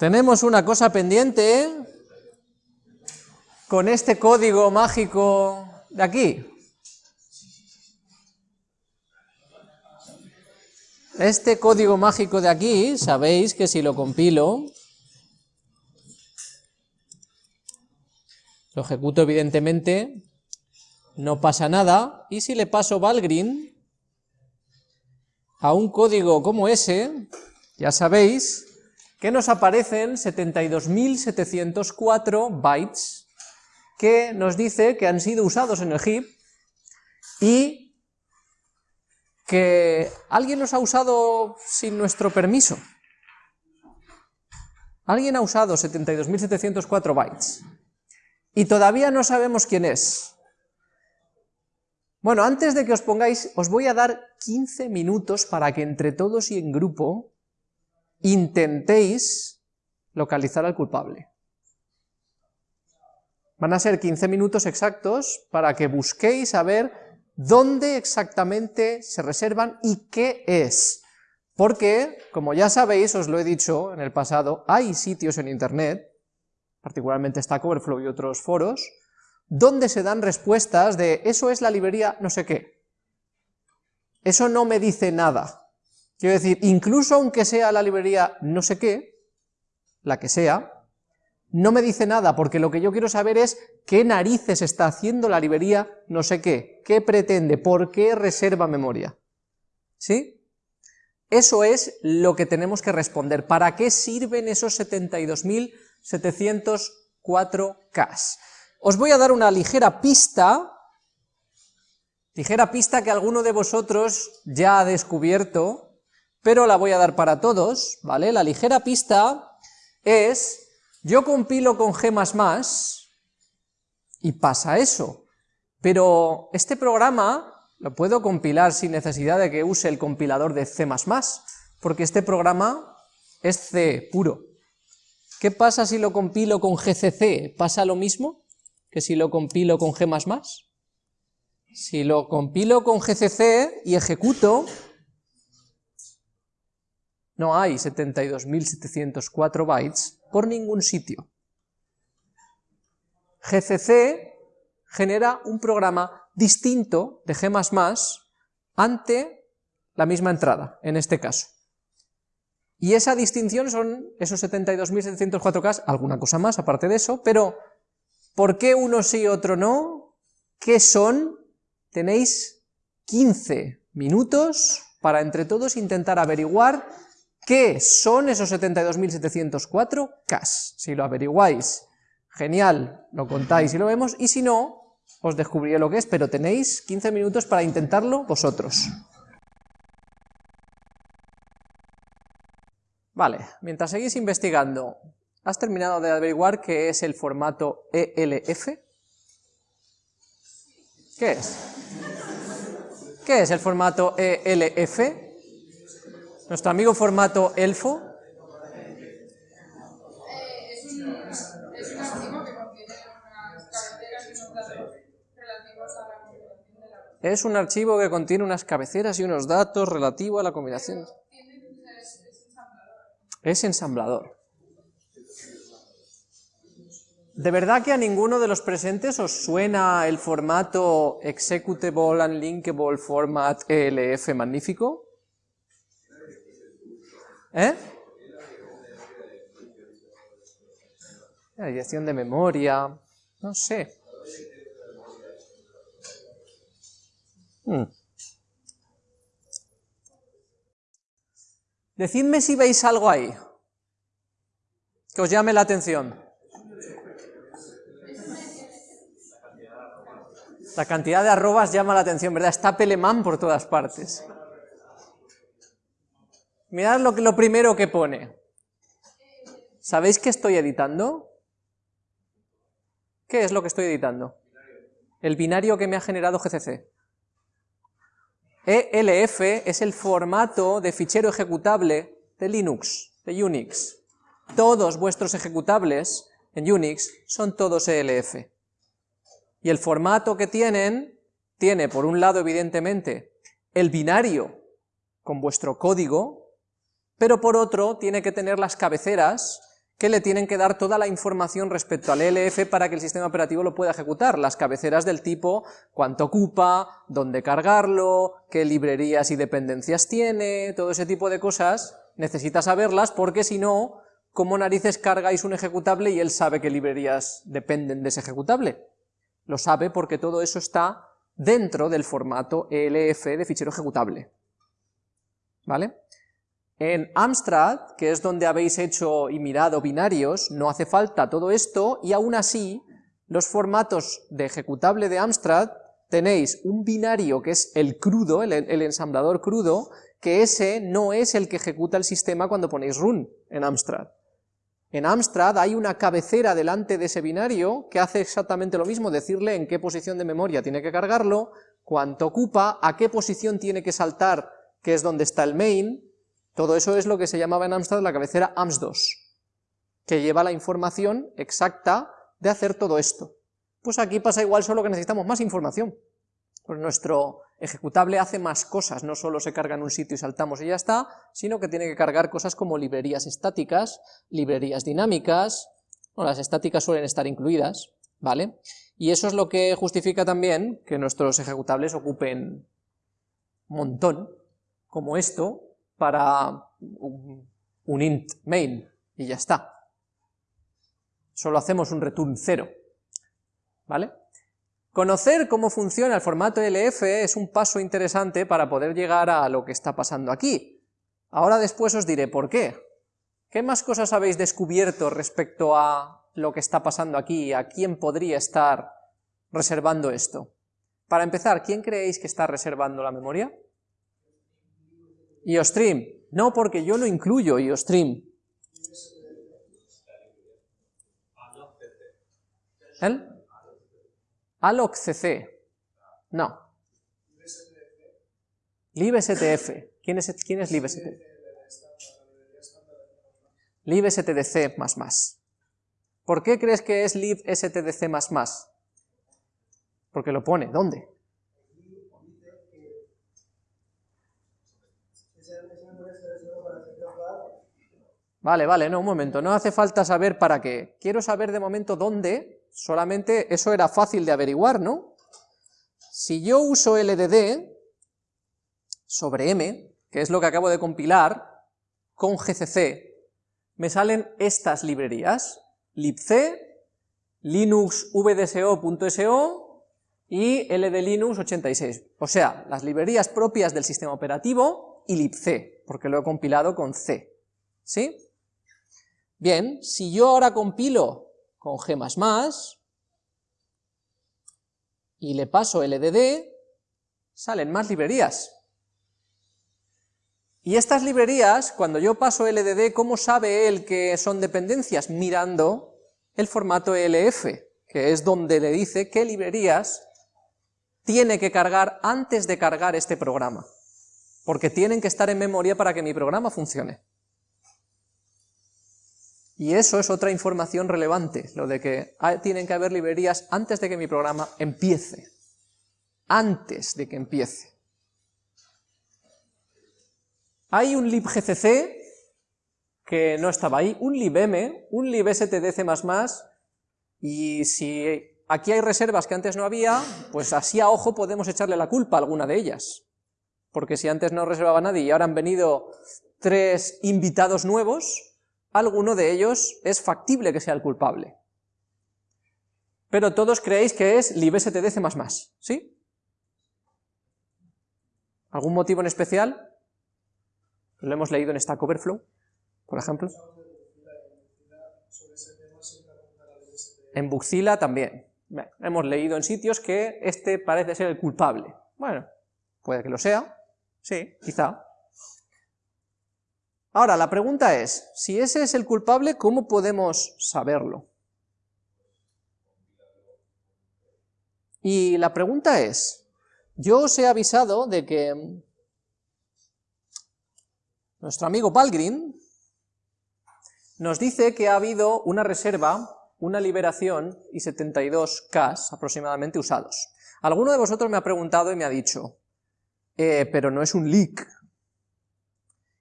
Tenemos una cosa pendiente con este código mágico de aquí. Este código mágico de aquí, sabéis que si lo compilo, lo ejecuto evidentemente, no pasa nada, y si le paso Valgrind a un código como ese, ya sabéis que nos aparecen 72.704 bytes que nos dice que han sido usados en el heap y que alguien los ha usado sin nuestro permiso. Alguien ha usado 72.704 bytes y todavía no sabemos quién es. Bueno, antes de que os pongáis, os voy a dar 15 minutos para que entre todos y en grupo intentéis localizar al culpable. Van a ser 15 minutos exactos para que busquéis a ver dónde exactamente se reservan y qué es. Porque, como ya sabéis, os lo he dicho en el pasado, hay sitios en internet, particularmente Stack Overflow y otros foros, donde se dan respuestas de eso es la librería no sé qué. Eso no me dice nada. Quiero decir, incluso aunque sea la librería no sé qué, la que sea, no me dice nada, porque lo que yo quiero saber es qué narices está haciendo la librería no sé qué, qué pretende, por qué reserva memoria. ¿Sí? Eso es lo que tenemos que responder. ¿Para qué sirven esos 72.704 K? Os voy a dar una ligera pista, ligera pista que alguno de vosotros ya ha descubierto, pero la voy a dar para todos, ¿vale? La ligera pista es yo compilo con G++ y pasa eso, pero este programa lo puedo compilar sin necesidad de que use el compilador de C++, porque este programa es C puro. ¿Qué pasa si lo compilo con GCC? ¿Pasa lo mismo que si lo compilo con G++? Si lo compilo con GCC y ejecuto, no hay 72.704 bytes por ningún sitio. GCC genera un programa distinto de G++ ante la misma entrada, en este caso. Y esa distinción son esos 72.704K, alguna cosa más aparte de eso, pero ¿por qué uno sí y otro no? ¿Qué son? Tenéis 15 minutos para entre todos intentar averiguar ¿Qué son esos 72.704 K? Si lo averiguáis, genial, lo contáis y lo vemos, y si no, os descubriré lo que es, pero tenéis 15 minutos para intentarlo vosotros. Vale, mientras seguís investigando, ¿has terminado de averiguar qué es el formato ELF? ¿Qué es? ¿Qué es el formato ELF? Nuestro amigo formato elfo. Es un archivo que contiene unas cabeceras y unos datos relativos a la combinación. Es ensamblador. ¿De verdad que a ninguno de los presentes os suena el formato Executable Unlinkable Format ELF magnífico? ¿Eh? La dirección de memoria, no sé. Hmm. Decidme si veis algo ahí que os llame la atención. La cantidad de arrobas llama la atención, ¿verdad? Está Pelemán por todas partes. Mirad lo, lo primero que pone. ¿Sabéis qué estoy editando? ¿Qué es lo que estoy editando? El binario que me ha generado GCC. ELF es el formato de fichero ejecutable de Linux, de Unix. Todos vuestros ejecutables en Unix son todos ELF. Y el formato que tienen, tiene por un lado evidentemente el binario con vuestro código, pero por otro tiene que tener las cabeceras que le tienen que dar toda la información respecto al ELF para que el sistema operativo lo pueda ejecutar, las cabeceras del tipo cuánto ocupa, dónde cargarlo, qué librerías y dependencias tiene, todo ese tipo de cosas, necesita saberlas porque si no, ¿cómo narices cargáis un ejecutable y él sabe qué librerías dependen de ese ejecutable? Lo sabe porque todo eso está dentro del formato ELF de fichero ejecutable. ¿Vale? En Amstrad, que es donde habéis hecho y mirado binarios, no hace falta todo esto, y aún así, los formatos de ejecutable de Amstrad, tenéis un binario que es el crudo, el, ensamblador crudo, que ese no es el que ejecuta el sistema cuando ponéis run en Amstrad. En Amstrad hay una cabecera delante de ese binario que hace exactamente lo mismo, decirle en qué posición de memoria tiene que cargarlo, cuánto ocupa, a qué posición tiene que saltar, que es donde está el main, todo eso es lo que se llamaba en Amstrad la cabecera AMS2, que lleva la información exacta de hacer todo esto. Pues aquí pasa igual, solo que necesitamos más información. Pues nuestro ejecutable hace más cosas, no solo se carga en un sitio y saltamos y ya está, sino que tiene que cargar cosas como librerías estáticas, librerías dinámicas, bueno, las estáticas suelen estar incluidas, ¿vale? Y eso es lo que justifica también que nuestros ejecutables ocupen un montón, como esto, para un, int main, y ya está. Solo hacemos un return 0, ¿vale? Conocer cómo funciona el formato LF es un paso interesante para poder llegar a lo que está pasando aquí. Ahora después os diré por qué. ¿Qué más cosas habéis descubierto respecto a lo que está pasando aquí, a quién podría estar reservando esto? Para empezar, ¿quién creéis que está reservando la memoria? IOStream. No, porque yo no incluyo IOStream. ¿El? AlocCC. No. libstf. ¿Quién es, quién es libstf? libstdc. ¿Por qué crees que es libstdc? Porque lo pone. ¿Dónde? Vale, vale, no, un momento, no hace falta saber para qué. Quiero saber de momento dónde, solamente eso era fácil de averiguar, ¿no? Si yo uso LDD sobre M, que es lo que acabo de compilar, con GCC, me salen estas librerías, libc, linux vdso.so y ldlinux 86, o sea, las librerías propias del sistema operativo y libc, porque lo he compilado con C, ¿sí? Bien, si yo ahora compilo con G++, y le paso LDD, salen más librerías. Y estas librerías, cuando yo paso LDD, ¿cómo sabe él que son dependencias? Mirando el formato ELF, que es donde le dice qué librerías tiene que cargar antes de cargar este programa, porque tienen que estar en memoria para que mi programa funcione. Y eso es otra información relevante, lo de que tienen que haber librerías antes de que mi programa empiece. Antes de que empiece. Hay un libgcc que no estaba ahí, un libm, un libstdc++, y si aquí hay reservas que antes no había, pues así a ojo podemos echarle la culpa a alguna de ellas. Porque si antes no reservaba nadie y ahora han venido tres invitados nuevos, alguno de ellos es factible que sea el culpable. Pero todos creéis que es libstdc++, ¿sí? ¿Algún motivo en especial? Lo hemos leído en Stack Overflow, por ejemplo. En Buxila también. hemos leído en sitios que este parece ser el culpable. Bueno, puede que lo sea, sí, quizá. Ahora, la pregunta es, si ese es el culpable, ¿cómo podemos saberlo? Y la pregunta es, yo os he avisado de que nuestro amigo Palgrim nos dice que ha habido una reserva, una liberación y 72 Ks aproximadamente usados. Alguno de vosotros me ha preguntado y me ha dicho, eh, pero no es un leak,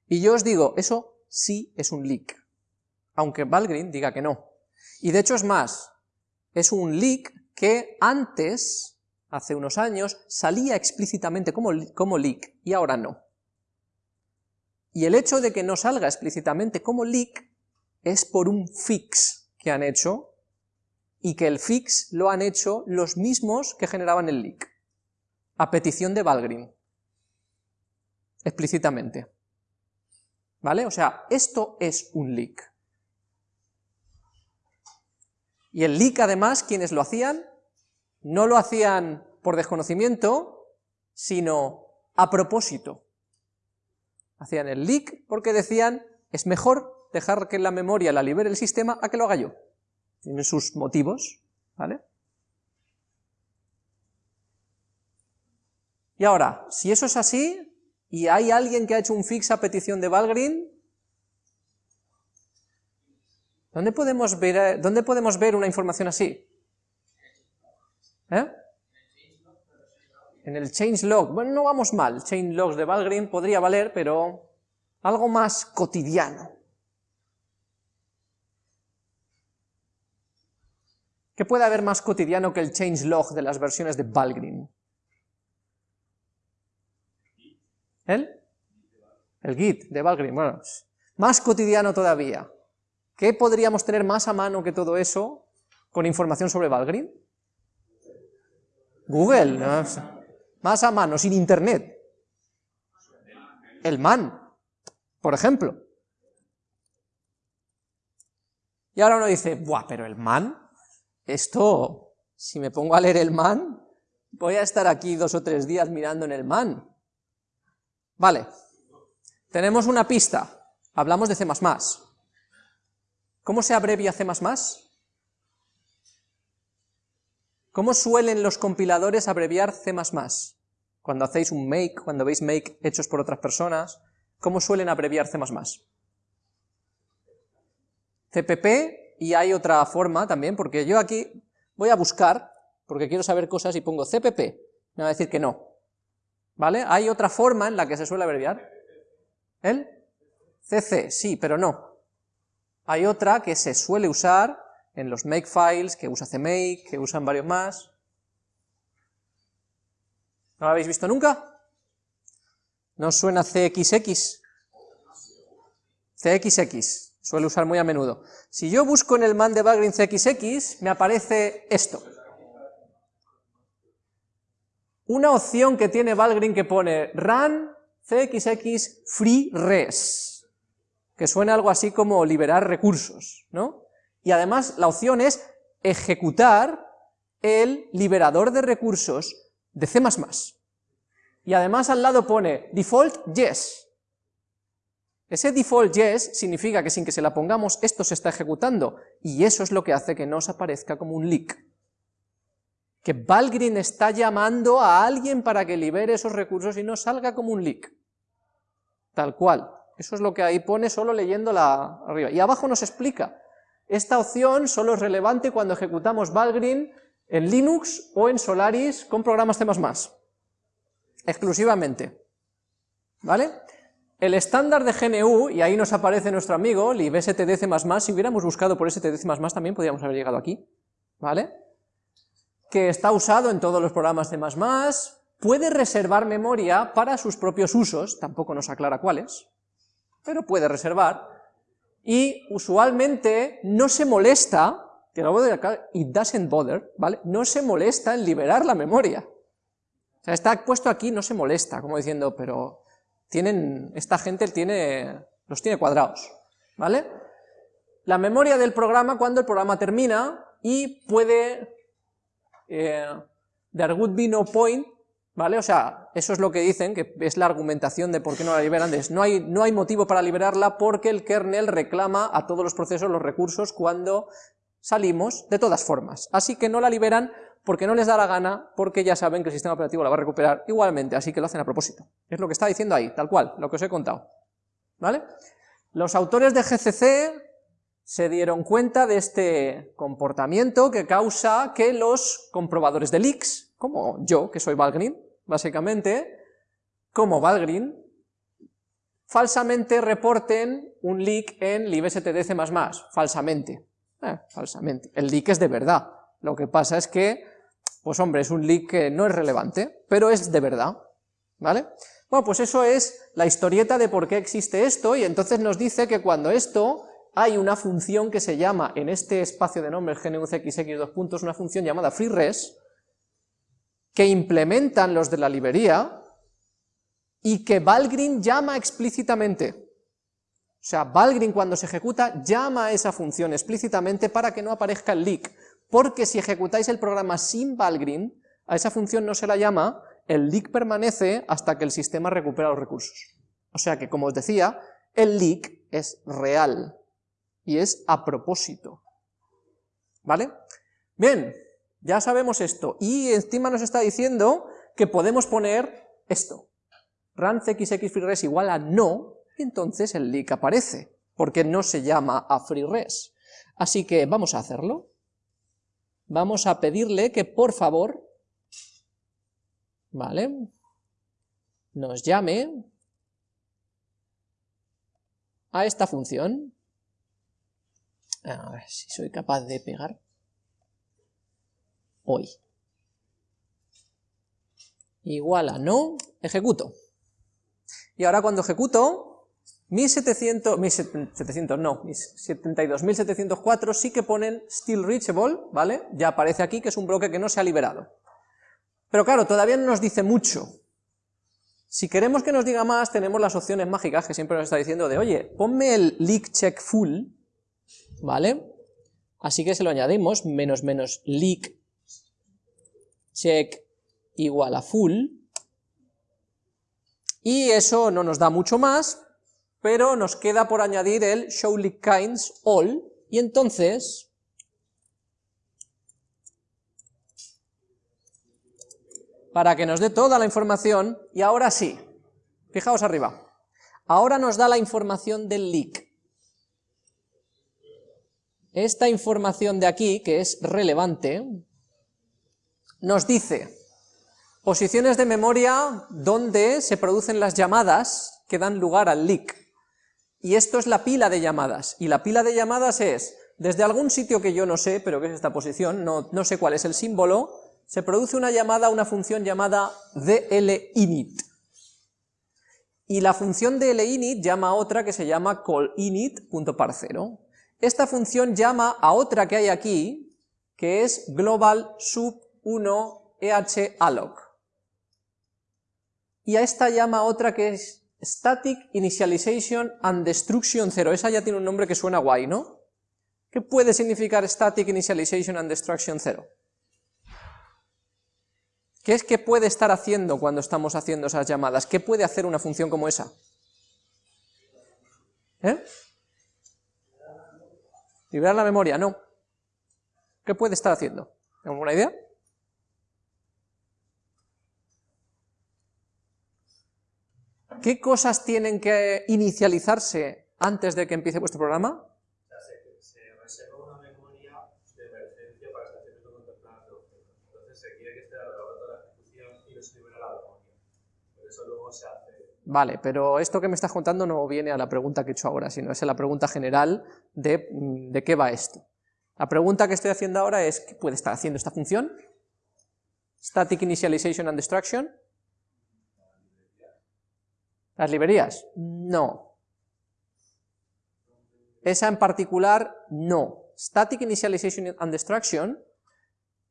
y yo os digo, eso sí es un leak. aunque Valgrind diga que no. Y de hecho es más, es un leak que antes, hace unos años, salía explícitamente como, leak, y ahora no. Y el hecho de que no salga explícitamente como leak es por un fix que han hecho, y que el fix lo han hecho los mismos que generaban el leak, a petición de Valgrind, explícitamente. ¿Vale? O sea, esto es un leak. Y el leak, además, quienes lo hacían, no lo hacían por desconocimiento, sino a propósito. Hacían el leak porque decían, es mejor dejar que la memoria la libere el sistema a que lo haga yo. Tienen sus motivos, ¿vale? Y ahora, si eso es así, y hay alguien que ha hecho un fix a petición de Valgrind, ¿dónde podemos ver, eh, ¿dónde podemos ver una información así? ¿Eh? En el changelog. Bueno, no vamos mal, changelogs de Valgrind podría valer, pero algo más cotidiano. ¿Qué puede haber más cotidiano que el changelog de las versiones de Valgrind? ¿El? El Git de Valgrind, bueno, más cotidiano todavía. ¿Qué podríamos tener más a mano que todo eso con información sobre Valgrind? Google, más a mano, sin internet. El man, por ejemplo. Y ahora uno dice, buah, pero el man, esto, si me pongo a leer el man, voy a estar aquí dos o tres días mirando en el man. Vale, tenemos una pista, hablamos de C++. ¿Cómo se abrevia C++? ¿Cómo suelen los compiladores abreviar C++? Cuando hacéis un make, cuando veis make hechos por otras personas, ¿cómo suelen abreviar C++? CPP, y hay otra forma también, porque yo aquí voy a buscar, porque quiero saber cosas y pongo CPP, me va a decir que no, ¿Vale? Hay otra forma en la que se suele abreviar. ¿El? CC, sí, pero no. Hay otra que se suele usar en los makefiles, que usa CMake, que usan varios más. ¿No lo habéis visto nunca? ¿No suena CXX? CXX, suele usar muy a menudo. Si yo busco en el man de CXX, me aparece esto una opción que tiene Valgrind que pone run cxx free res, que suena algo así como liberar recursos, ¿no? Y además la opción es ejecutar el liberador de recursos de C++. Y además al lado pone default yes. Ese default yes significa que sin que se la pongamos esto se está ejecutando, y eso es lo que hace que nos aparezca como un leak que Valgrind está llamando a alguien para que libere esos recursos y no salga como un leak. Tal cual. Eso es lo que ahí pone solo leyéndola arriba. Y abajo nos explica, esta opción solo es relevante cuando ejecutamos Valgrind en Linux o en Solaris con programas C++. Exclusivamente. ¿Vale? El estándar de GNU, y ahí nos aparece nuestro amigo, libstdc++, si hubiéramos buscado por stdc++ también podríamos haber llegado aquí. ¿Vale? Que está usado en todos los programas C++, puede reservar memoria para sus propios usos, tampoco nos aclara cuáles, pero puede reservar, y usualmente no se molesta, que lo de acá, it doesn't bother, ¿vale? No se molesta en liberar la memoria. O sea, está puesto aquí, no se molesta, como diciendo, pero tienen, esta gente tiene, los tiene cuadrados, ¿vale? La memoria del programa cuando el programa termina y puede eh, there would be no point, ¿vale? O sea, eso es lo que dicen, que es la argumentación de por qué no la liberan, no hay, no hay motivo para liberarla porque el kernel reclama a todos los procesos los recursos cuando salimos, de todas formas, así que no la liberan porque no les da la gana, porque ya saben que el sistema operativo la va a recuperar igualmente, así que lo hacen a propósito. Es lo que está diciendo ahí, tal cual, lo que os he contado. ¿Vale? Los autores de GCC se dieron cuenta de este comportamiento que causa que los comprobadores de leaks, como yo, que soy Valgrind, básicamente, como Valgrind, falsamente reporten un leak en libstdc++, falsamente, eh, falsamente, el leak es de verdad, lo que pasa es que, pues hombre, es un leak que no es relevante, pero es de verdad, ¿vale? Bueno, pues eso es la historieta de por qué existe esto, y entonces nos dice que cuando esto hay una función que se llama, en este espacio de nombres GNUCXX dos puntos, una función llamada freeres, que implementan los de la librería, y que Valgrind llama explícitamente. O sea, Valgrind cuando se ejecuta llama a esa función explícitamente para que no aparezca el leak, porque si ejecutáis el programa sin Valgrind, a esa función no se la llama, el leak permanece hasta que el sistema recupera los recursos. O sea que, como os decía, el leak es real, y es a propósito. ¿Vale? Bien, ya sabemos esto, y encima nos está diciendo que podemos poner esto, run cxx igual a no, y entonces el leak aparece, porque no se llama a freeres. Así que vamos a hacerlo. Vamos a pedirle que por favor, ¿vale? Nos llame a esta función, a ver si soy capaz de pegar. Hoy. Igual a no, ejecuto. Y ahora cuando ejecuto, mis 700, mis 700 no, mis 72.704 sí que ponen still reachable, ¿vale? Ya aparece aquí que es un bloque que no se ha liberado. Pero claro, todavía no nos dice mucho. Si queremos que nos diga más, tenemos las opciones mágicas que siempre nos está diciendo de, oye, ponme el leak check full, ¿vale? Así que se lo añadimos, menos menos leak check igual a full, y eso no nos da mucho más, pero nos queda por añadir el show leak kinds all, y entonces para que nos dé toda la información, y ahora sí, fijaos arriba, ahora nos da la información del leak, esta información de aquí, que es relevante, nos dice posiciones de memoria donde se producen las llamadas que dan lugar al leak. Y esto es la pila de llamadas, y la pila de llamadas es, desde algún sitio que yo no sé, pero que es esta posición, no, sé cuál es el símbolo, se produce una llamada a una función llamada dlinit. Y la función dlinit llama a otra que se llama callinit.parcero. Esta función llama a otra que hay aquí, que es global sub 1 alloc. Y a esta llama otra que es static initialization and destruction 0. Esa ya tiene un nombre que suena guay, ¿no? ¿Qué puede significar static initialization and destruction 0? ¿Qué es que puede estar haciendo cuando estamos haciendo esas llamadas? ¿Qué puede hacer una función como esa? ¿Eh? Liberar la memoria, no. ¿Qué puede estar haciendo? ¿Alguna idea? ¿Qué cosas tienen que inicializarse antes de que empiece vuestro programa? Se reserva una memoria de emergencia para estacionamiento contemplado. Entonces se quiere que esté alrededor de la ejecución y no se libera la memoria. Por eso luego se hace Vale, pero esto que me estás contando no viene a la pregunta que he hecho ahora, sino es a la pregunta general de, mm, de qué va esto. La pregunta que estoy haciendo ahora es, ¿qué puede estar haciendo esta función? Static Initialization and Destruction. ¿Las librerías? No. Esa en particular, no. Static Initialization and Destruction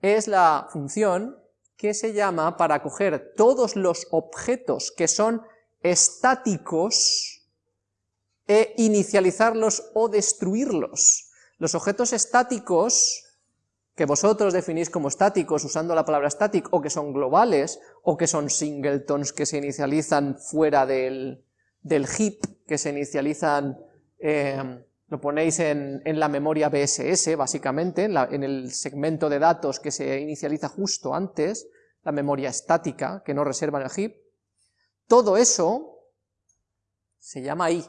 es la función que se llama para coger todos los objetos que son estáticos e inicializarlos o destruirlos. Los objetos estáticos, que vosotros definís como estáticos usando la palabra static, o que son globales, o que son singletons que se inicializan fuera del, del heap, que se inicializan, eh, lo ponéis en, en, la memoria BSS, básicamente, en, en el segmento de datos que se inicializa justo antes, la memoria estática, que no reserva en el heap, todo eso se llama ahí,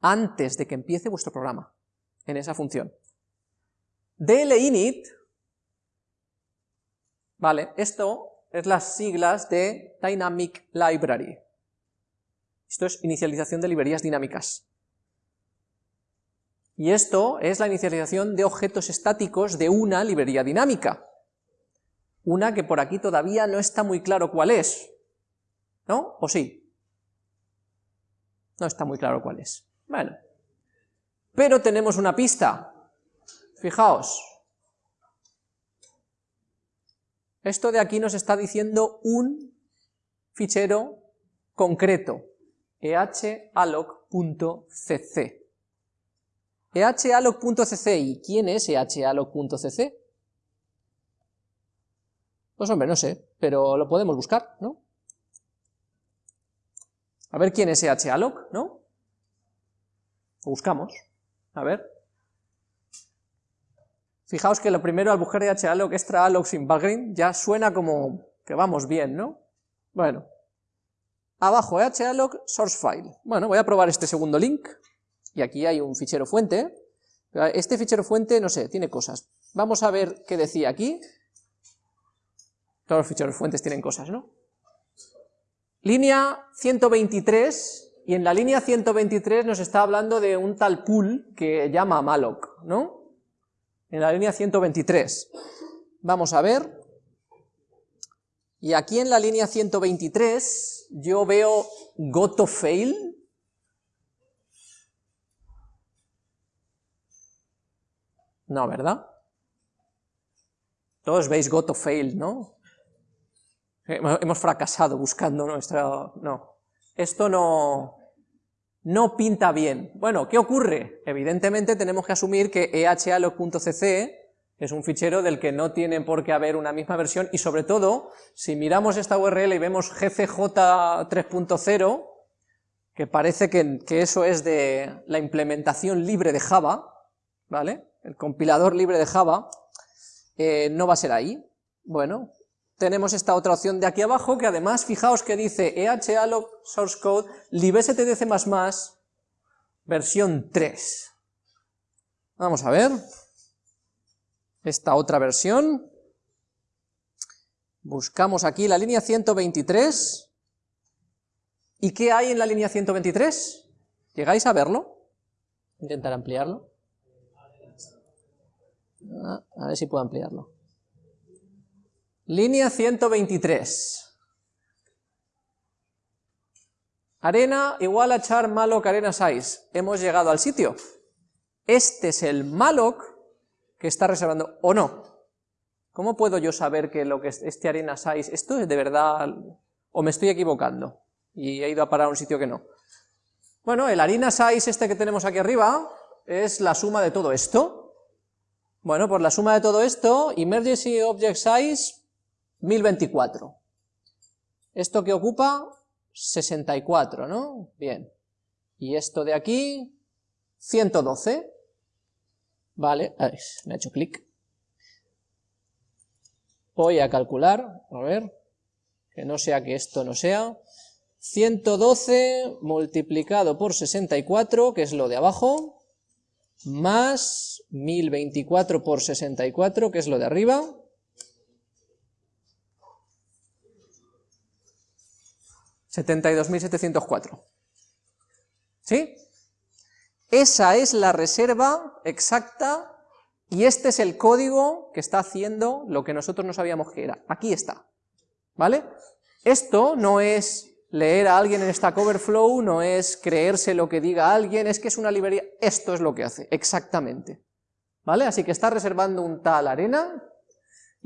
antes de que empiece vuestro programa, en esa función. dlinit, vale, esto es las siglas de Dynamic Library. Esto es inicialización de librerías dinámicas. Y esto es la inicialización de objetos estáticos de una librería dinámica. Una que por aquí todavía no está muy claro cuál es. ¿No? ¿O sí? No está muy claro cuál es. Bueno. Pero tenemos una pista. Fijaos. Esto de aquí nos está diciendo un fichero concreto, ehalloc.cc. ehalloc.cc, ¿y quién es ehalloc.cc? Pues hombre, no sé, pero lo podemos buscar, ¿no? A ver quién es ehalloc, ¿no? Lo buscamos, a ver. Fijaos que lo primero al buscar ehalloc extra alloc sin background ya suena como que vamos bien, ¿no? Bueno, abajo ehalloc source file. Bueno, voy a probar este segundo link, y aquí hay un fichero fuente. Este fichero fuente, no sé, tiene cosas. Vamos a ver qué decía aquí. Todos los ficheros fuentes tienen cosas, ¿no? Línea 123, y en la línea 123 nos está hablando de un tal pool que llama malloc, ¿no? En la línea 123. Vamos a ver. Y aquí en la línea 123 yo veo goto fail. No, ¿verdad? Todos veis goto fail, ¿no? Hemos fracasado buscando nuestra... No, esto no, no pinta bien. Bueno, ¿qué ocurre? Evidentemente tenemos que asumir que ehalloc.cc es un fichero del que no tiene por qué haber una misma versión y sobre todo, si miramos esta URL y vemos gcj 3.0, que parece que, eso es de la implementación libre de Java, ¿vale? El compilador libre de Java, eh, no va a ser ahí. Bueno, tenemos esta otra opción de aquí abajo, que además, fijaos que dice ehalloc source code libstdc++, versión 3. Vamos a ver, esta otra versión, buscamos aquí la línea 123, ¿y qué hay en la línea 123? ¿Llegáis a verlo? Intentar ampliarlo. Ah, a ver si puedo ampliarlo. Línea 123. Arena igual a char malloc arena size. Hemos llegado al sitio. Este es el malloc que está reservando, o no. ¿Cómo puedo yo saber que lo que es este arena size, esto es de verdad, o me estoy equivocando, y he ido a parar a un sitio que no? Bueno, el arena size este que tenemos aquí arriba, es la suma de todo esto. Bueno, por la suma de todo esto, emergency object size 1024. Esto que ocupa 64, ¿no? Bien. Y esto de aquí, 112. Vale, ver, me ha hecho clic. Voy a calcular, a ver, que no sea que esto no sea. 112 multiplicado por 64, que es lo de abajo, más 1024 por 64, que es lo de arriba, 72.704. ¿Sí? Esa es la reserva exacta y este es el código que está haciendo lo que nosotros no sabíamos que era. Aquí está. ¿Vale? Esto no es leer a alguien en Stack Overflow, no es creerse lo que diga alguien, es que es una librería. Esto es lo que hace, exactamente. ¿Vale? Así que está reservando un tal arena,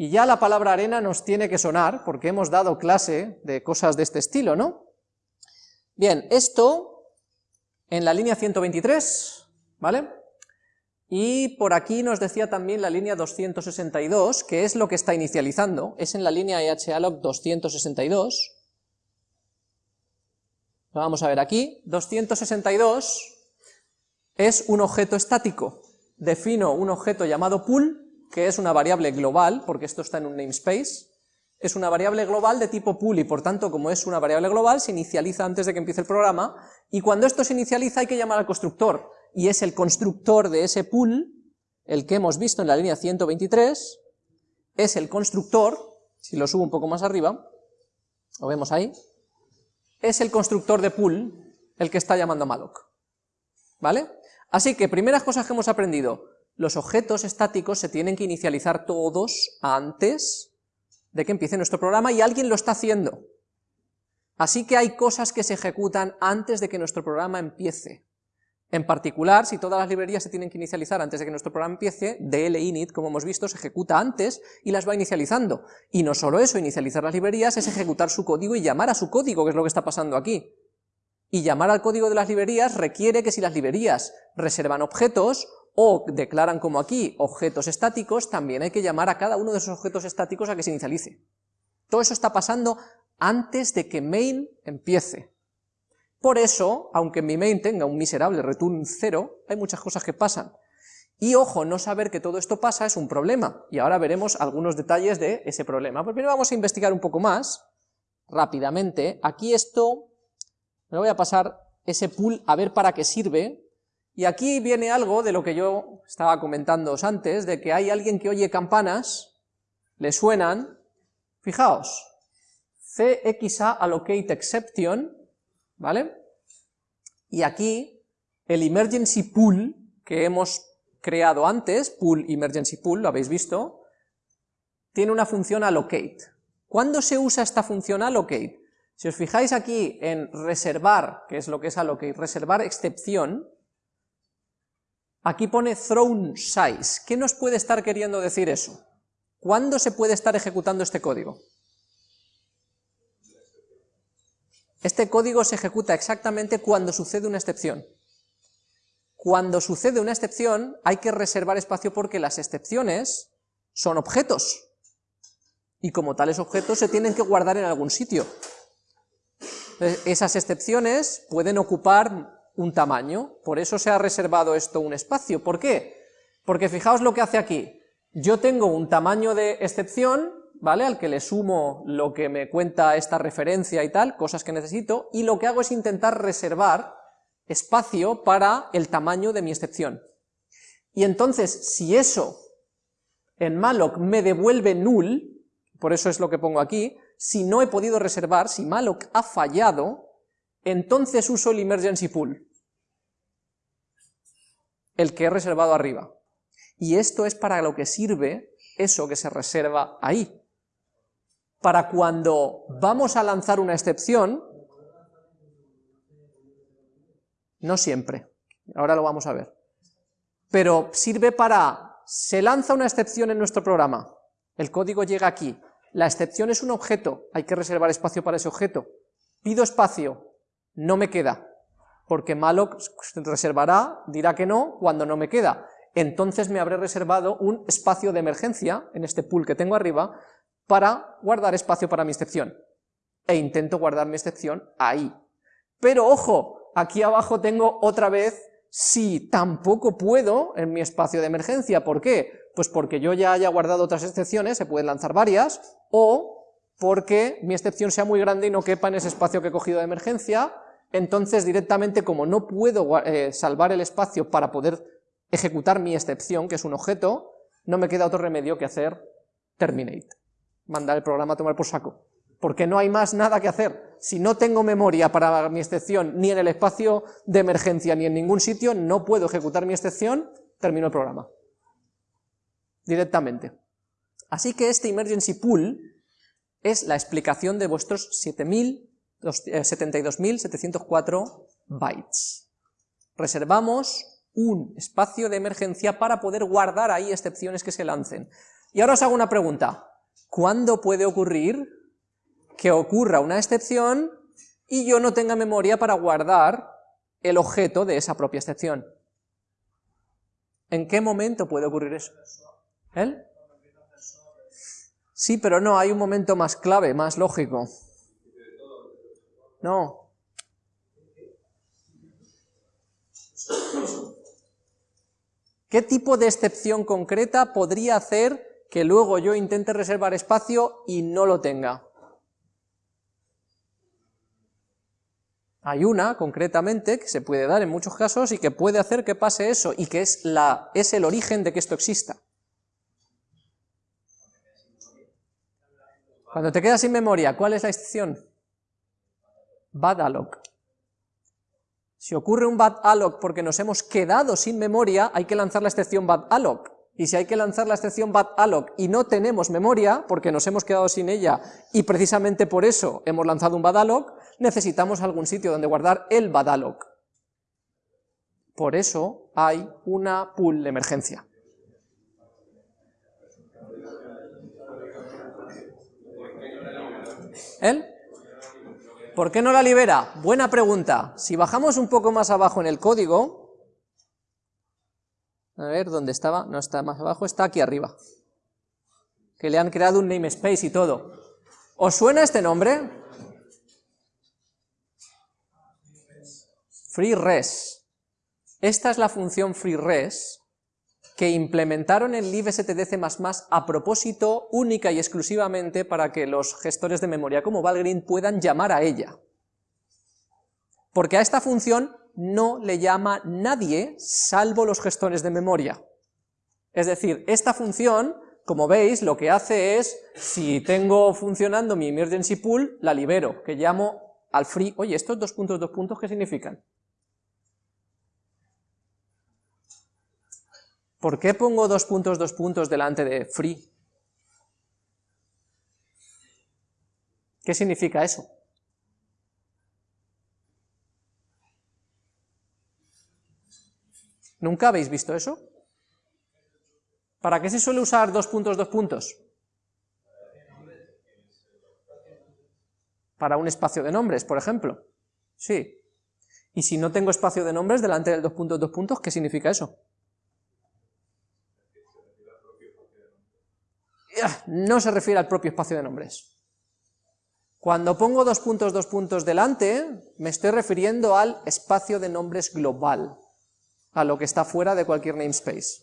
y ya la palabra arena nos tiene que sonar, porque hemos dado clase de cosas de este estilo, ¿no? Bien, esto en la línea 123, ¿vale? Y por aquí nos decía también la línea 262, que es lo que está inicializando, es en la línea ehalloc 262. Lo vamos a ver aquí, 262 es un objeto estático, defino un objeto llamado pool, que es una variable global, porque esto está en un namespace, es una variable global de tipo pool y por tanto como es una variable global se inicializa antes de que empiece el programa y cuando esto se inicializa hay que llamar al constructor y es el constructor de ese pool, el que hemos visto en la línea 123, es el constructor, si lo subo un poco más arriba, lo vemos ahí, es el constructor de pool el que está llamando a malloc, ¿vale? Así que, primeras cosas que hemos aprendido, los objetos estáticos se tienen que inicializar todos antes de que empiece nuestro programa y alguien lo está haciendo. Así que hay cosas que se ejecutan antes de que nuestro programa empiece. En particular, si todas las librerías se tienen que inicializar antes de que nuestro programa empiece, dlinit, como hemos visto, se ejecuta antes y las va inicializando. Y no solo eso, inicializar las librerías es ejecutar su código y llamar a su código, que es lo que está pasando aquí. Y llamar al código de las librerías requiere que si las librerías reservan objetos, o declaran como aquí objetos estáticos, también hay que llamar a cada uno de esos objetos estáticos a que se inicialice. Todo eso está pasando antes de que main empiece. Por eso, aunque mi main tenga un miserable return 0, hay muchas cosas que pasan. Y ojo, no saber que todo esto pasa es un problema, y ahora veremos algunos detalles de ese problema. Pues primero vamos a investigar un poco más, rápidamente. Aquí esto, me voy a pasar ese pool a ver para qué sirve, y aquí viene algo de lo que yo estaba comentando antes, de que hay alguien que oye campanas, le suenan, fijaos, CXA allocate exception, ¿vale? Y aquí, el emergency pool que hemos creado antes, pool emergency pool, lo habéis visto, tiene una función allocate. ¿Cuándo se usa esta función allocate? Si os fijáis aquí en reservar, que es lo que es allocate, reservar excepción, aquí pone thrown size. ¿Qué nos puede estar queriendo decir eso? ¿Cuándo se puede estar ejecutando este código? Este código se ejecuta exactamente cuando sucede una excepción. Cuando sucede una excepción hay que reservar espacio porque las excepciones son objetos, y como tales objetos se tienen que guardar en algún sitio. Esas excepciones pueden ocupar un tamaño, por eso se ha reservado esto un espacio. ¿Por qué? Porque fijaos lo que hace aquí. Yo tengo un tamaño de excepción ¿vale? Al que le sumo lo que me cuenta esta referencia y tal, cosas que necesito, y lo que hago es intentar reservar espacio para el tamaño de mi excepción. Y entonces, si eso en malloc me devuelve null, por eso es lo que pongo aquí, si no he podido reservar, si malloc ha fallado, entonces uso el emergency pool, el que he reservado arriba. Y esto es para lo que sirve eso que se reserva ahí. Para cuando vamos a lanzar una excepción, no siempre, ahora lo vamos a ver, pero sirve para, se lanza una excepción en nuestro programa, el código llega aquí, la excepción es un objeto, hay que reservar espacio para ese objeto, pido espacio, no me queda, porque malloc reservará, dirá que no, cuando no me queda, entonces me habré reservado un espacio de emergencia, en este pool que tengo arriba, para guardar espacio para mi excepción. E intento guardar mi excepción ahí. Pero ojo, aquí abajo tengo otra vez si tampoco puedo en mi espacio de emergencia. ¿Por qué? Pues porque yo ya haya guardado otras excepciones, se pueden lanzar varias, o porque mi excepción sea muy grande y no quepa en ese espacio que he cogido de emergencia, entonces directamente como no puedo eh, salvar el espacio para poder ejecutar mi excepción, que es un objeto, no me queda otro remedio que hacer terminate mandar el programa a tomar por saco, porque no hay más nada que hacer. Si no tengo memoria para mi excepción ni en el espacio de emergencia ni en ningún sitio, no puedo ejecutar mi excepción, termino el programa. Directamente. Así que este emergency pool es la explicación de vuestros 72.704 eh, bytes. Reservamos un espacio de emergencia para poder guardar ahí excepciones que se lancen. Y ahora os hago una pregunta. ¿Cuándo puede ocurrir que ocurra una excepción y yo no tenga memoria para guardar el objeto de esa propia excepción? ¿En qué momento puede ocurrir eso? ¿El? Sí, pero no, hay un momento más clave, más lógico. No. ¿Qué tipo de excepción concreta podría hacer que luego yo intente reservar espacio y no lo tenga. Hay una, concretamente, que se puede dar en muchos casos y que puede hacer que pase eso, y que es, la, es el origen de que esto exista. Cuando te quedas sin memoria, ¿cuál es la excepción? Badalog. Si ocurre un bad alloc porque nos hemos quedado sin memoria, hay que lanzar la excepción bad alloc. Y si hay que lanzar la excepción bad alloc y no tenemos memoria, porque nos hemos quedado sin ella, y precisamente por eso hemos lanzado un bad alloc, necesitamos algún sitio donde guardar el bad alloc. Por eso hay una pool de emergencia. ¿El? ¿Por qué no la libera? Buena pregunta. Si bajamos un poco más abajo en el código, a ver, ¿dónde estaba? No está más abajo, está aquí arriba. Que le han creado un namespace y todo. ¿Os suena este nombre? FreeRes. Esta es la función FreeRes que implementaron en libstdc++ a propósito única y exclusivamente para que los gestores de memoria como Valgrind puedan llamar a ella. Porque a esta función no le llama nadie salvo los gestores de memoria. Es decir, esta función, como veis, lo que hace es, si tengo funcionando mi emergency pool, la libero, que llamo al free, oye, estos dos puntos, dos puntos, ¿qué significan? ¿Por qué pongo dos puntos, dos puntos delante de free? ¿Qué significa eso? ¿Nunca habéis visto eso? ¿Para qué se suele usar dos puntos, dos puntos? Para un espacio de nombres, por ejemplo. Sí. Y si no tengo espacio de nombres delante del dos puntos, dos puntos, ¿qué significa eso? No se refiere al propio espacio de nombres. Cuando pongo dos puntos, dos puntos delante, me estoy refiriendo al espacio de nombres global, a lo que está fuera de cualquier namespace.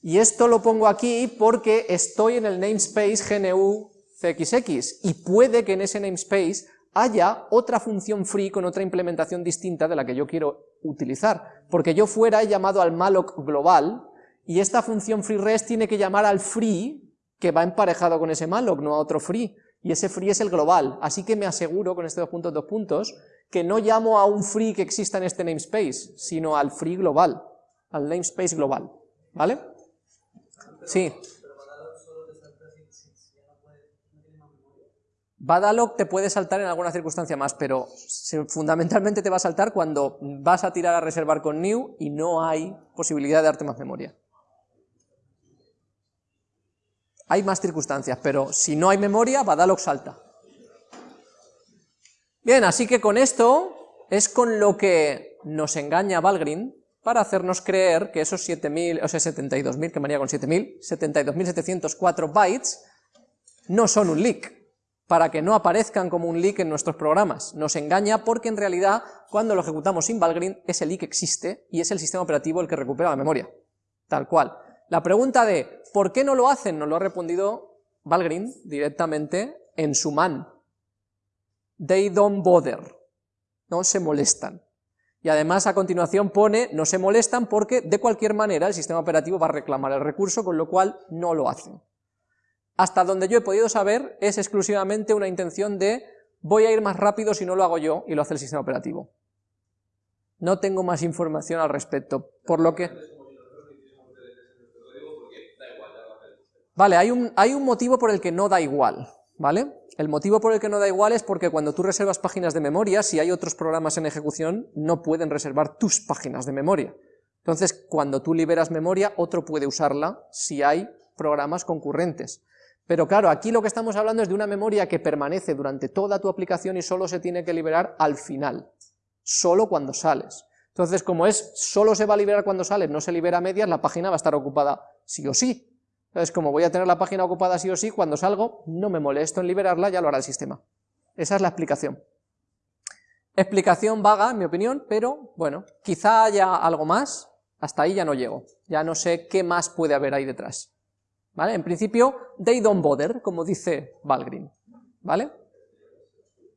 Y esto lo pongo aquí porque estoy en el namespace GNU CXX, y puede que en ese namespace haya otra función free con otra implementación distinta de la que yo quiero utilizar, porque yo fuera he llamado al malloc global, y esta función freeRes tiene que llamar al free que va emparejado con ese malloc, no a otro free, y ese free es el global, así que me aseguro con este dos puntos, dos puntos, que no llamo a un free que exista en este namespace, sino al free global, al namespace global, ¿vale? Sí. Badalog te puede saltar en alguna circunstancia más, pero fundamentalmente te va a saltar cuando vas a tirar a reservar con new y no hay posibilidad de darte más memoria. Hay más circunstancias, pero si no hay memoria, Badalog salta. Bien, así que con esto es con lo que nos engaña Valgrind para hacernos creer que esos 7.000, o sea, 72.000, que manía con 7.000, 72.704 bytes no son un leak, para que no aparezcan como un leak en nuestros programas. Nos engaña porque en realidad, cuando lo ejecutamos sin Valgrind, ese leak existe y es el sistema operativo el que recupera la memoria, tal cual. La pregunta de ¿por qué no lo hacen? Nos lo ha respondido Valgrind directamente en su man. They don't bother. No se molestan. Y además a continuación pone no se molestan porque de cualquier manera el sistema operativo va a reclamar el recurso, con lo cual no lo hacen. Hasta donde yo he podido saber es exclusivamente una intención de voy a ir más rápido si no lo hago yo y lo hace el sistema operativo. No tengo más información al respecto, por lo que... Vale, hay un, hay un motivo por el que no da igual, ¿vale? El motivo por el que no da igual es porque cuando tú reservas páginas de memoria, si hay otros programas en ejecución, no pueden reservar tus páginas de memoria. Entonces, cuando tú liberas memoria, otro puede usarla si hay programas concurrentes. Pero claro, aquí lo que estamos hablando es de una memoria que permanece durante toda tu aplicación y solo se tiene que liberar al final, solo cuando sales. Entonces, como es solo se va a liberar cuando sales, no se libera a medias, la página va a estar ocupada sí o sí. Entonces, como voy a tener la página ocupada sí o sí, cuando salgo, no me molesto en liberarla, ya lo hará el sistema. Esa es la explicación. Explicación vaga, en mi opinión, pero bueno, quizá haya algo más, hasta ahí ya no llego, ya no sé qué más puede haber ahí detrás. ¿Vale? En principio, they don't bother, como dice Valgrind, ¿vale?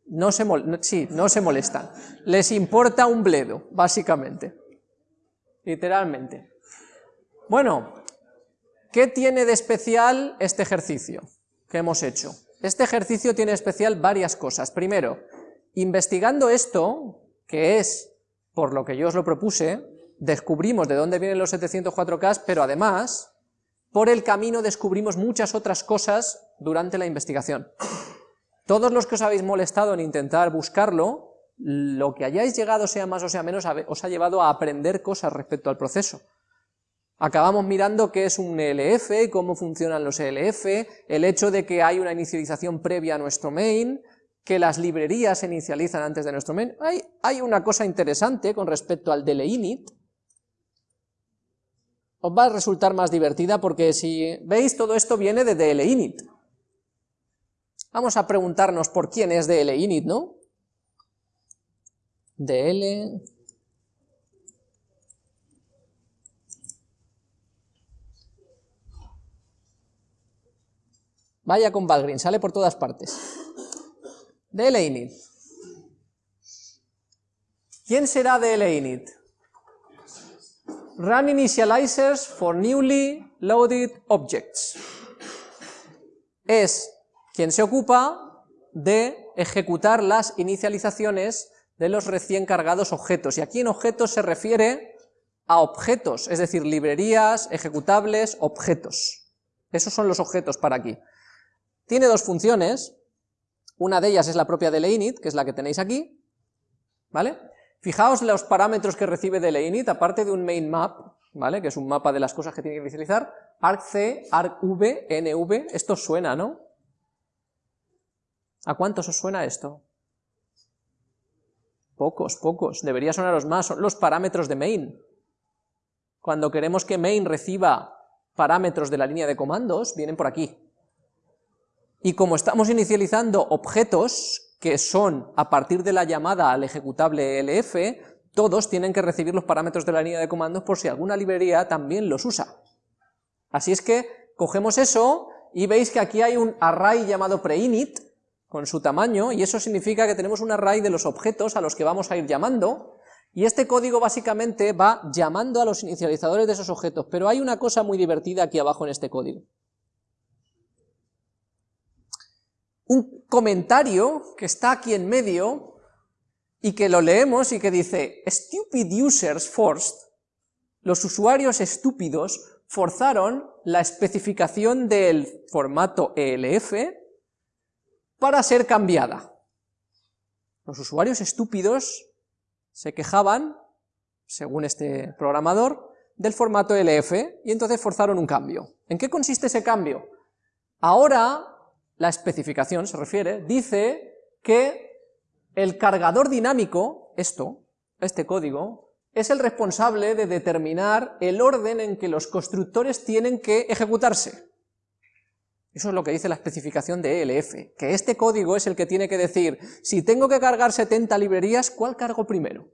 No se, sí, no se molestan, les importa un bledo, básicamente, literalmente. Bueno, ¿Qué tiene de especial este ejercicio que hemos hecho? Este ejercicio tiene de especial varias cosas. Primero, investigando esto, que es por lo que yo os lo propuse, descubrimos de dónde vienen los 704K, pero además, por el camino descubrimos muchas otras cosas durante la investigación. Todos los que os habéis molestado en intentar buscarlo, lo que hayáis llegado, sea más o sea menos, os ha llevado a aprender cosas respecto al proceso. Acabamos mirando qué es un ELF, cómo funcionan los ELF, el hecho de que hay una inicialización previa a nuestro main, que las librerías se inicializan antes de nuestro main. Hay, una cosa interesante con respecto al init. os va a resultar más divertida porque si veis todo esto viene de init. Vamos a preguntarnos por quién es init, ¿no? DL... Vaya con Valgrind, sale por todas partes. DLinit. ¿Quién será DLinit? Run initializers for newly loaded objects. Es quien se ocupa de ejecutar las inicializaciones de los recién cargados objetos. Y aquí en objetos se refiere a objetos, es decir, librerías, ejecutables, objetos. Esos son los objetos para aquí. Tiene dos funciones, una de ellas es la propia de init, que es la que tenéis aquí, ¿vale? Fijaos los parámetros que recibe de init, aparte de un main map, ¿vale? Que es un mapa de las cosas que tiene que visualizar, argc, argv, nv, esto suena, ¿no? ¿A cuántos os suena esto? Pocos, pocos, debería sonaros más, son los parámetros de main. Cuando queremos que main reciba parámetros de la línea de comandos, vienen por aquí. Y como estamos inicializando objetos que son a partir de la llamada al ejecutable elf, todos tienen que recibir los parámetros de la línea de comandos por si alguna librería también los usa. Así es que cogemos eso y veis que aquí hay un array llamado preinit, con su tamaño, y eso significa que tenemos un array de los objetos a los que vamos a ir llamando, y este código básicamente va llamando a los inicializadores de esos objetos, pero hay una cosa muy divertida aquí abajo en este código. Un comentario que está aquí en medio y que lo leemos y que dice Stupid users forced, los usuarios estúpidos forzaron la especificación del formato ELF para ser cambiada. Los usuarios estúpidos se quejaban, según este programador, del formato ELF y entonces forzaron un cambio. ¿En qué consiste ese cambio? Ahora la especificación se refiere, dice que el cargador dinámico, esto, este código, es el responsable de determinar el orden en que los constructores tienen que ejecutarse. Eso es lo que dice la especificación de ELF, que este código es el que tiene que decir, si tengo que cargar 70 librerías, ¿cuál cargo primero?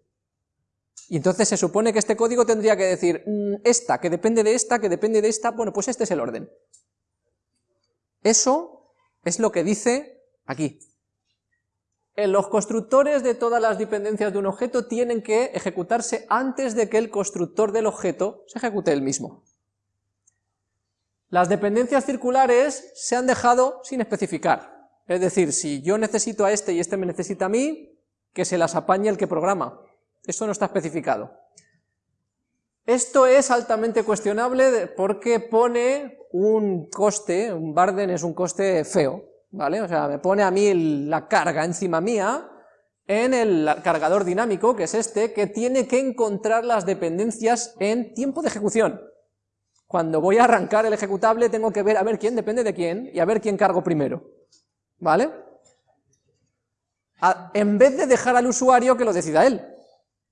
Y entonces se supone que este código tendría que decir, mm, esta, que depende de esta, que depende de esta, bueno, pues este es el orden. Eso es lo que dice aquí. Los constructores de todas las dependencias de un objeto tienen que ejecutarse antes de que el constructor del objeto se ejecute el mismo. Las dependencias circulares se han dejado sin especificar. Es decir, si yo necesito a este y este me necesita a mí, que se las apañe el que programa. Esto no está especificado. Esto es altamente cuestionable porque pone un coste, un barden es un coste feo, ¿vale? O sea, me pone a mí la carga encima mía en el cargador dinámico, que es este, que tiene que encontrar las dependencias en tiempo de ejecución. Cuando voy a arrancar el ejecutable tengo que ver a ver quién depende de quién y a ver quién cargo primero, ¿vale? en vez de dejar al usuario que lo decida él,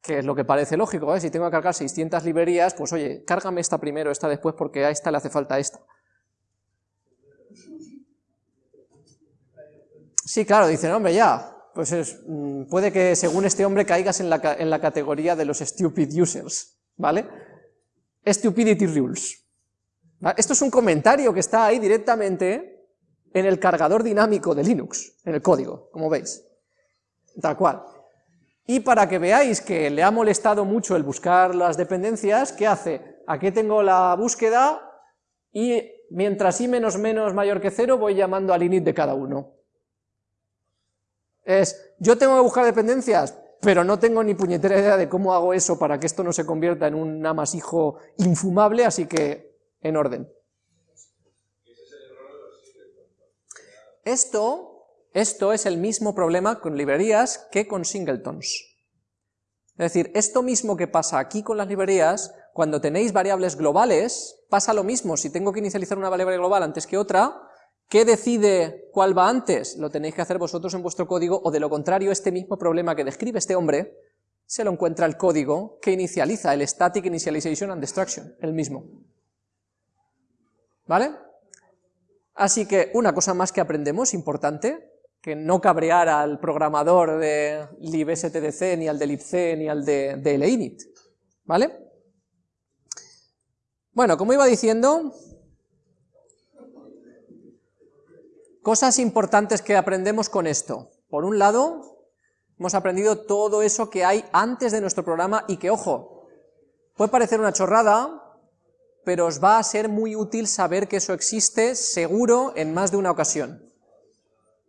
que es lo que parece lógico, ¿eh? si tengo que cargar 600 librerías, pues oye, cárgame esta primero, esta después, porque a esta le hace falta esta. Sí, claro, dicen, hombre, ya, pues es, mm, puede que según este hombre caigas en la, en la categoría de los stupid users, ¿vale? Stupidity rules. Esto es un comentario que está ahí directamente en el cargador dinámico de Linux, en el código, como veis, tal cual. Y para que veáis que le ha molestado mucho el buscar las dependencias, ¿qué hace? Aquí tengo la búsqueda y mientras i menos menos mayor que cero voy llamando al init de cada uno. Es, yo tengo que buscar dependencias, pero no tengo ni puñetera idea de cómo hago eso para que esto no se convierta en un amasijo infumable, así que en orden. Esto, esto es el mismo problema con librerías que con singletons. Es decir, esto mismo que pasa aquí con las librerías, cuando tenéis variables globales, pasa lo mismo, si tengo que inicializar una variable global antes que otra, ¿qué decide cuál va antes? Lo tenéis que hacer vosotros en vuestro código, o de lo contrario, este mismo problema que describe este hombre, se lo encuentra el código que inicializa el static initialization and destruction, el mismo. ¿Vale? Así que una cosa más que aprendemos, importante, que no cabrear al programador de libstdc, ni al de libc, ni al de, de linit, ¿vale? Bueno, como iba diciendo, cosas importantes que aprendemos con esto. Por un lado, hemos aprendido todo eso que hay antes de nuestro programa y que, ojo, puede parecer una chorrada, pero os va a ser muy útil saber que eso existe seguro en más de una ocasión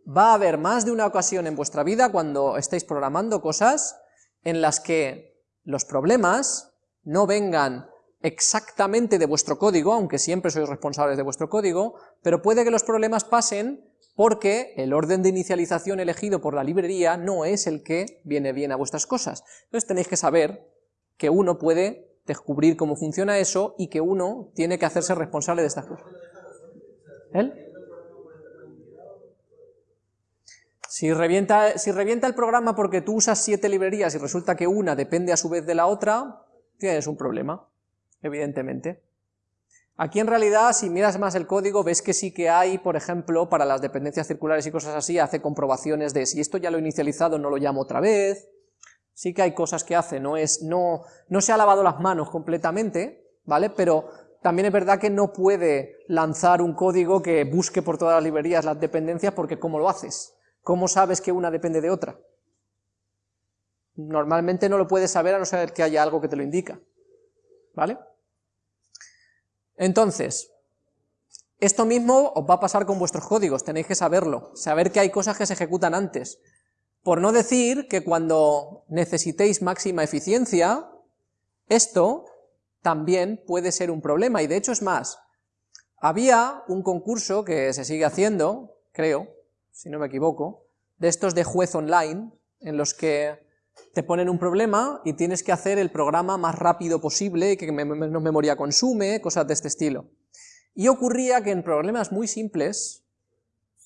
va a haber más de una ocasión en vuestra vida cuando estéis programando cosas en las que los problemas no vengan exactamente de vuestro código, aunque siempre sois responsables de vuestro código, pero puede que los problemas pasen porque el orden de inicialización elegido por la librería no es el que viene bien a vuestras cosas. Entonces tenéis que saber que uno puede descubrir cómo funciona eso y que uno tiene que hacerse responsable de estas cosas. ¿Él? Si revienta, el programa porque tú usas siete librerías y resulta que una depende a su vez de la otra, tienes un problema, evidentemente. Aquí en realidad, si miras más el código, ves que sí que hay, por ejemplo, para las dependencias circulares y cosas así, hace comprobaciones de si esto ya lo he inicializado, no lo llamo otra vez, sí que hay cosas que hace, no, es, no, no se ha lavado las manos completamente, ¿vale? Pero también es verdad que no puede lanzar un código que busque por todas las librerías las dependencias, porque ¿cómo lo haces? ¿Cómo sabes que una depende de otra? Normalmente no lo puedes saber a no ser que haya algo que te lo indica, ¿vale? Entonces, esto mismo os va a pasar con vuestros códigos, tenéis que saberlo, saber que hay cosas que se ejecutan antes, por no decir que cuando necesitéis máxima eficiencia, esto también puede ser un problema, y de hecho es más, había un concurso que se sigue haciendo, creo, si no me equivoco, de estos de juez online, en los que te ponen un problema y tienes que hacer el programa más rápido posible, que menos memoria consume, cosas de este estilo. Y ocurría que en problemas muy simples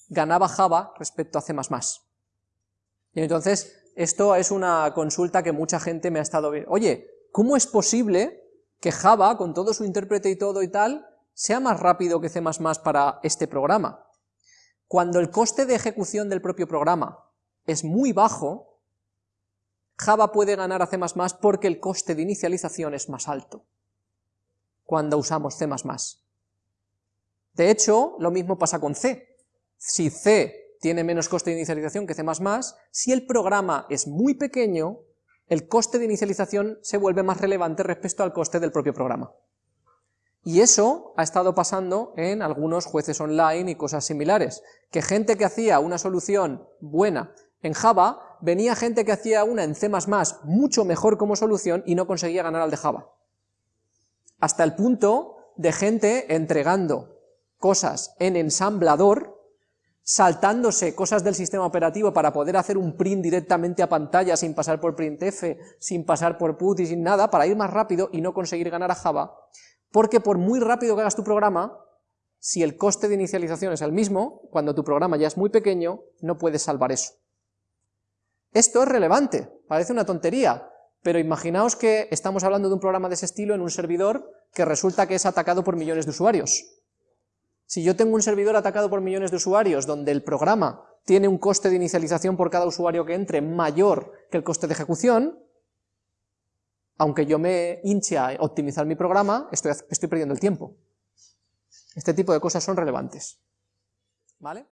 ganaba Java respecto a C++. Y entonces, esto es una consulta que mucha gente me ha estado. Oye, ¿cómo es posible que Java, con todo su intérprete y todo y tal, sea más rápido que C++ para este programa? Cuando el coste de ejecución del propio programa es muy bajo, Java puede ganar a C++ porque el coste de inicialización es más alto cuando usamos C++. De hecho, lo mismo pasa con C. Si C tiene menos coste de inicialización que C++, si el programa es muy pequeño, el coste de inicialización se vuelve más relevante respecto al coste del propio programa. Y eso ha estado pasando en algunos jueces online y cosas similares, que gente que hacía una solución buena en Java, venía gente que hacía una en C++ mucho mejor como solución y no conseguía ganar al de Java. Hasta el punto de gente entregando cosas en ensamblador, saltándose cosas del sistema operativo para poder hacer un print directamente a pantalla sin pasar por printf, sin pasar por put y sin nada, para ir más rápido y no conseguir ganar a Java, porque por muy rápido que hagas tu programa, si el coste de inicialización es el mismo, cuando tu programa ya es muy pequeño, no puedes salvar eso. Esto es relevante, parece una tontería, pero imaginaos que estamos hablando de un programa de ese estilo en un servidor que resulta que es atacado por millones de usuarios. Si yo tengo un servidor atacado por millones de usuarios, donde el programa tiene un coste de inicialización por cada usuario que entre mayor que el coste de ejecución, aunque yo me hinche a optimizar mi programa, estoy, estoy perdiendo el tiempo. Este tipo de cosas son relevantes. ¿Vale?